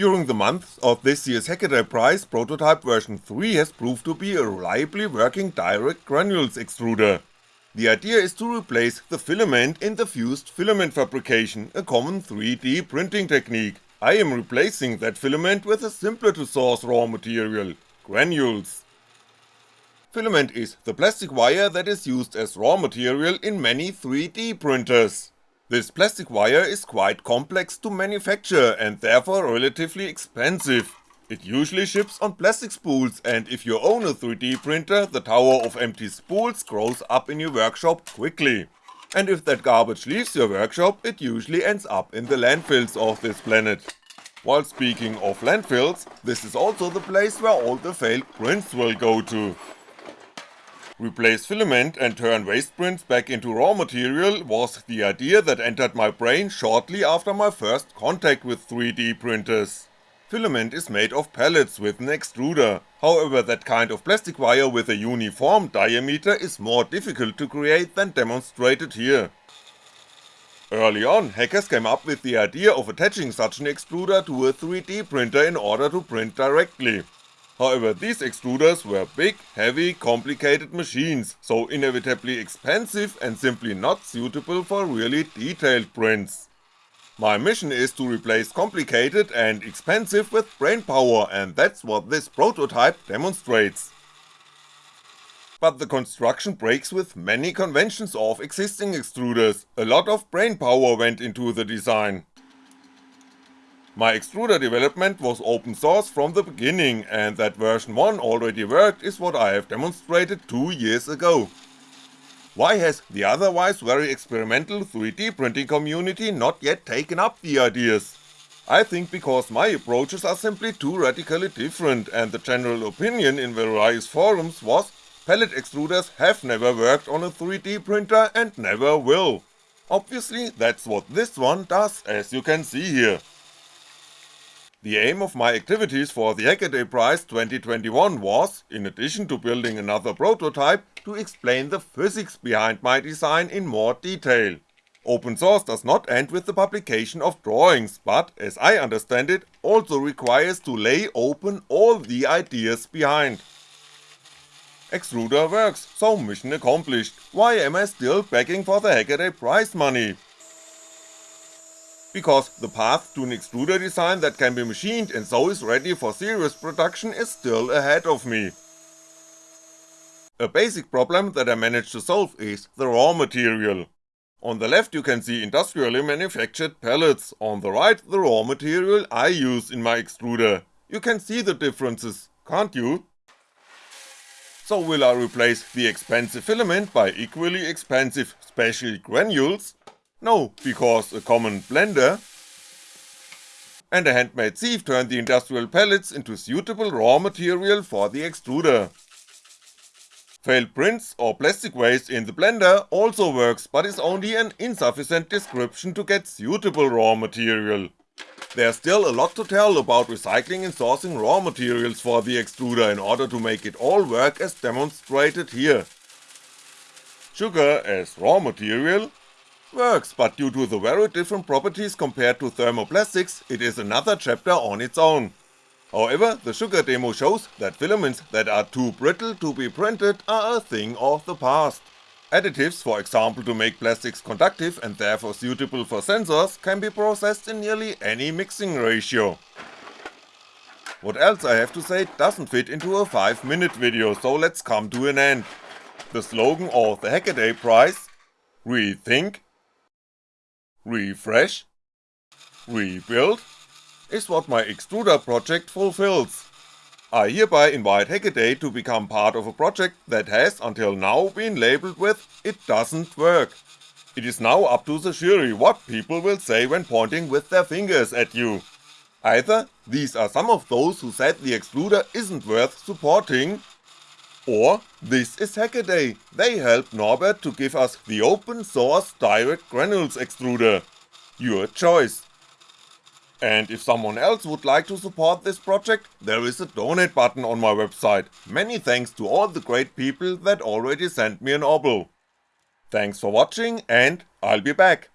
During the months of this year's Hackaday Prize, prototype version 3 has proved to be a reliably working direct granules extruder. The idea is to replace the filament in the fused filament fabrication, a common 3D printing technique. I am replacing that filament with a simpler to source raw material, granules. Filament is the plastic wire that is used as raw material in many 3D printers. This plastic wire is quite complex to manufacture and therefore relatively expensive. It usually ships on plastic spools and if you own a 3D printer, the tower of empty spools grows up in your workshop quickly. And if that garbage leaves your workshop, it usually ends up in the landfills of this planet. While speaking of landfills, this is also the place where all the failed prints will go to. Replace filament and turn waste prints back into raw material was the idea that entered my brain shortly after my first contact with 3D printers. Filament is made of pellets with an extruder, however that kind of plastic wire with a uniform diameter is more difficult to create than demonstrated here. Early on, hackers came up with the idea of attaching such an extruder to a 3D printer in order to print directly, However, these extruders were big, heavy, complicated machines, so inevitably expensive and simply not suitable for really detailed prints. My mission is to replace complicated and expensive with brainpower and that's what this prototype demonstrates. But the construction breaks with many conventions of existing extruders, a lot of brainpower went into the design. My extruder development was open source from the beginning and that version 1 already worked is what I have demonstrated 2 years ago. Why has the otherwise very experimental 3D printing community not yet taken up the ideas? I think because my approaches are simply too radically different and the general opinion in various forums was pellet extruders have never worked on a 3D printer and never will. Obviously that's what this one does as you can see here. The aim of my activities for the Hackaday Prize 2021 was, in addition to building another prototype, to explain the physics behind my design in more detail. Open source does not end with the publication of drawings, but, as I understand it, also requires to lay open all the ideas behind. Extruder works, so mission accomplished, why am I still begging for the Hackaday Prize money? Because the path to an extruder design that can be machined and so is ready for serious production is still ahead of me. A basic problem that I managed to solve is the raw material. On the left you can see industrially manufactured pellets, on the right the raw material I use in my extruder. You can see the differences, can't you? So will I replace the expensive filament by equally expensive special granules? No, because a common blender and a handmade sieve turn the industrial pellets into suitable raw material for the extruder. Failed prints or plastic waste in the blender also works but is only an insufficient description to get suitable raw material. There's still a lot to tell about recycling and sourcing raw materials for the extruder in order to make it all work as demonstrated here. Sugar as raw material works, but due to the very different properties compared to thermoplastics, it is another chapter on its own. However, the sugar demo shows that filaments that are too brittle to be printed are a thing of the past. Additives, for example to make plastics conductive and therefore suitable for sensors, can be processed in nearly any mixing ratio. What else I have to say doesn't fit into a 5 minute video, so let's come to an end. The slogan of the Hackaday Prize, Rethink refresh, rebuild is what my extruder project fulfills. I hereby invite Hackaday to become part of a project that has until now been labelled with it doesn't work. It is now up to the jury what people will say when pointing with their fingers at you. Either these are some of those who said the extruder isn't worth supporting, or this is Hackaday, they helped Norbert to give us the open source direct granules extruder. Your choice. And if someone else would like to support this project, there is a donate button on my website, many thanks to all the great people that already sent me an obol. Thanks for watching and I'll be back.